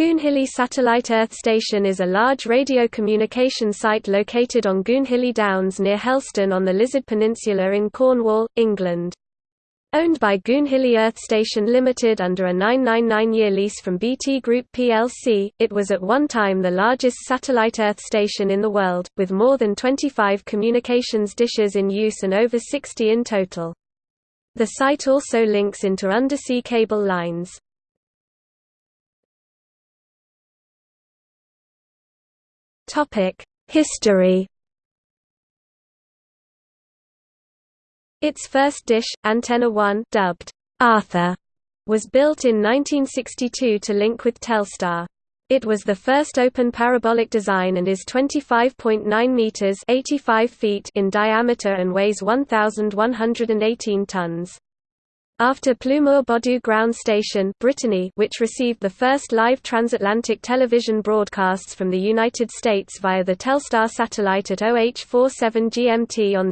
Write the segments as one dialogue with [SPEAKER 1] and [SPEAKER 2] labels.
[SPEAKER 1] Goonhilly Satellite Earth Station is a large radio communication site located on Goonhilly Downs near Helston on the Lizard Peninsula in Cornwall, England. Owned by Goonhilly Earth Station Limited under a 999-year lease from BT Group plc, it was at one time the largest satellite Earth station in the world, with more than 25 communications dishes in use and over 60 in total. The site also links into undersea cable lines. History Its first dish, Antenna 1 dubbed Arthur, was built in 1962 to link with Telstar. It was the first open parabolic design and is 25.9 meters (85 feet) in diameter and weighs 1118 tons. After Pleumeur Bodou Ground Station Brittany, which received the first live transatlantic television broadcasts from the United States via the Telstar satellite at OH-47 GMT on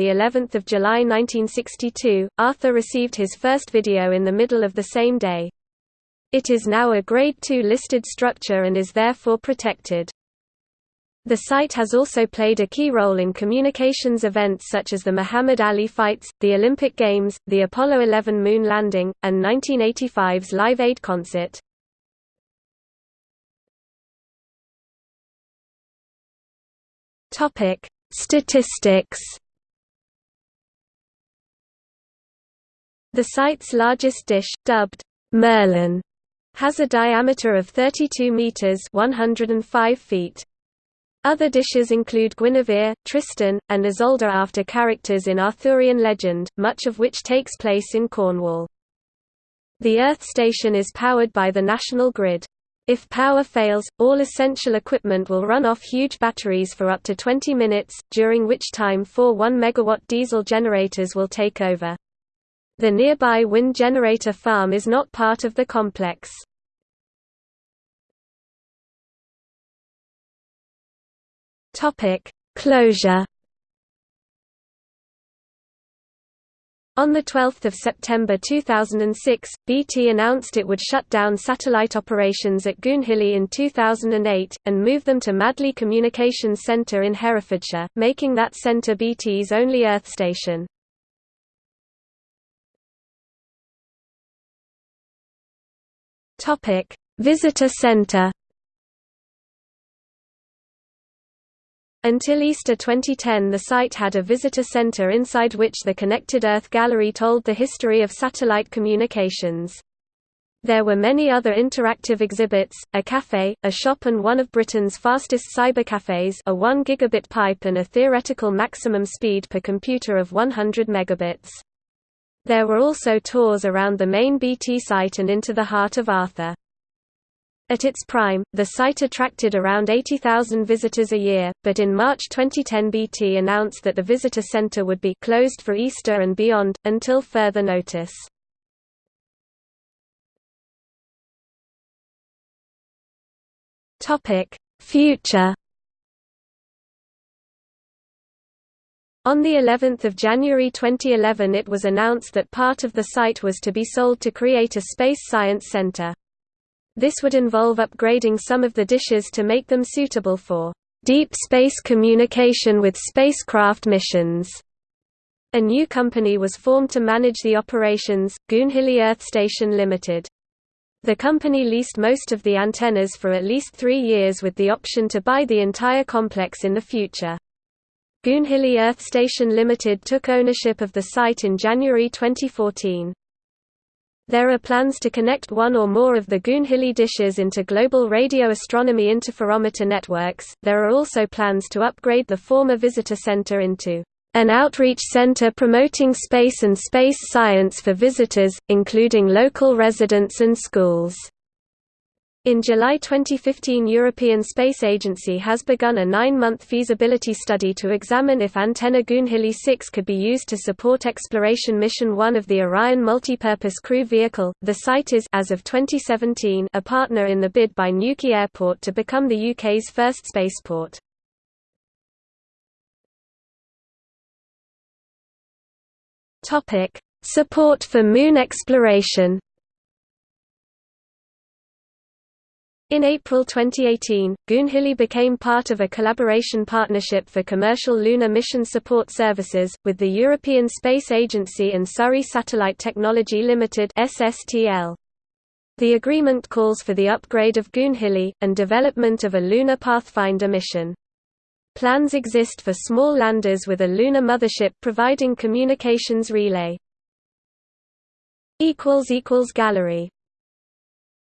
[SPEAKER 1] of July 1962, Arthur received his first video in the middle of the same day. It is now a Grade II listed structure and is therefore protected. The site has also played a key role in communications events such as the Muhammad Ali fights, the Olympic Games, the Apollo 11 moon landing, and 1985's Live Aid concert. Statistics. The site's largest dish, dubbed Merlin, has a diameter of 32 meters (105 feet). Other dishes include Guinevere, Tristan, and Isolde after characters in Arthurian legend, much of which takes place in Cornwall. The Earth station is powered by the national grid. If power fails, all essential equipment will run off huge batteries for up to 20 minutes, during which time four 1 MW diesel generators will take over. The nearby wind generator farm is not part of the complex. Topic: Closure. On 12 September 2006, BT announced it would shut down satellite operations at Goonhilly in 2008, and move them to Madley Communications Centre in Herefordshire, making that centre BT's only Earth station. Visitor Centre Until Easter 2010 the site had a visitor center inside which the Connected Earth Gallery told the history of satellite communications. There were many other interactive exhibits, a cafe, a shop and one of Britain's fastest cybercafes a 1 gigabit pipe and a theoretical maximum speed per computer of 100 megabits. There were also tours around the main BT site and into the heart of Arthur. At its prime, the site attracted around 80,000 visitors a year, but in March 2010 BT announced that the visitor center would be closed for Easter and beyond, until further notice. Future On the 11th of January 2011 it was announced that part of the site was to be sold to create a space science center. This would involve upgrading some of the dishes to make them suitable for deep space communication with spacecraft missions. A new company was formed to manage the operations, Goonhilly Earth Station Limited. The company leased most of the antennas for at least three years with the option to buy the entire complex in the future. Goonhilly Earth Station Limited took ownership of the site in January 2014. There are plans to connect one or more of the Goonhilly dishes into global radio astronomy interferometer networks. There are also plans to upgrade the former visitor center into an outreach center promoting space and space science for visitors, including local residents and schools. In July 2015 European Space Agency has begun a nine-month feasibility study to examine if antenna Goonhilly 6 could be used to support Exploration Mission 1 of the Orion Multipurpose Crew Vehicle. The site is as of 2017 a partner in the bid by Newquay Airport to become the UK's first spaceport. Support for moon exploration In April 2018, Goonhilly became part of a collaboration partnership for commercial lunar mission support services, with the European Space Agency and Surrey Satellite Technology Limited (SSTL). The agreement calls for the upgrade of Goonhilly, and development of a Lunar Pathfinder mission. Plans exist for small landers with a lunar mothership providing communications relay. Gallery